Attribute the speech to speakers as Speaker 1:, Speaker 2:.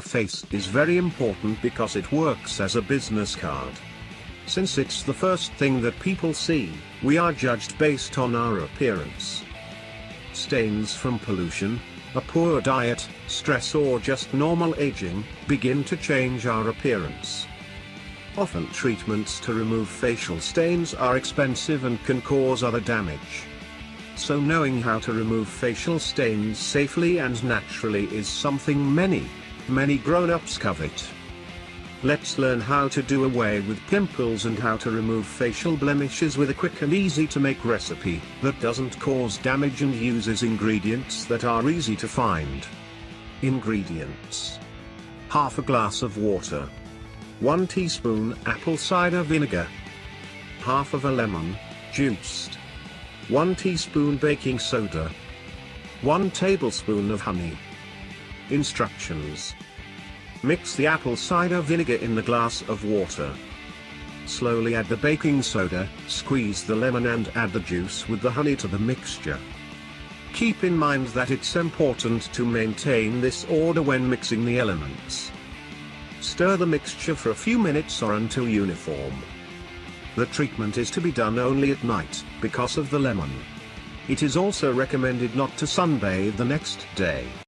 Speaker 1: face is very important because it works as a business card. Since it's the first thing that people see, we are judged based on our appearance. Stains from pollution, a poor diet, stress or just normal aging, begin to change our appearance. Often treatments to remove facial stains are expensive and can cause other damage. So knowing how to remove facial stains safely and naturally is something many, many grown-ups covet. Let's learn how to do away with pimples and how to remove facial blemishes with a quick and easy to make recipe that doesn't cause damage and uses ingredients that are easy to find. Ingredients. Half a glass of water. 1 teaspoon apple cider vinegar. Half of a lemon, juiced. 1 teaspoon baking soda. 1 tablespoon of honey. Instructions. Mix the apple cider vinegar in the glass of water. Slowly add the baking soda, squeeze the lemon and add the juice with the honey to the mixture. Keep in mind that it's important to maintain this order when mixing the elements. Stir the mixture for a few minutes or until uniform. The treatment is to be done only at night, because of the lemon. It is also recommended not to sunbathe the next day.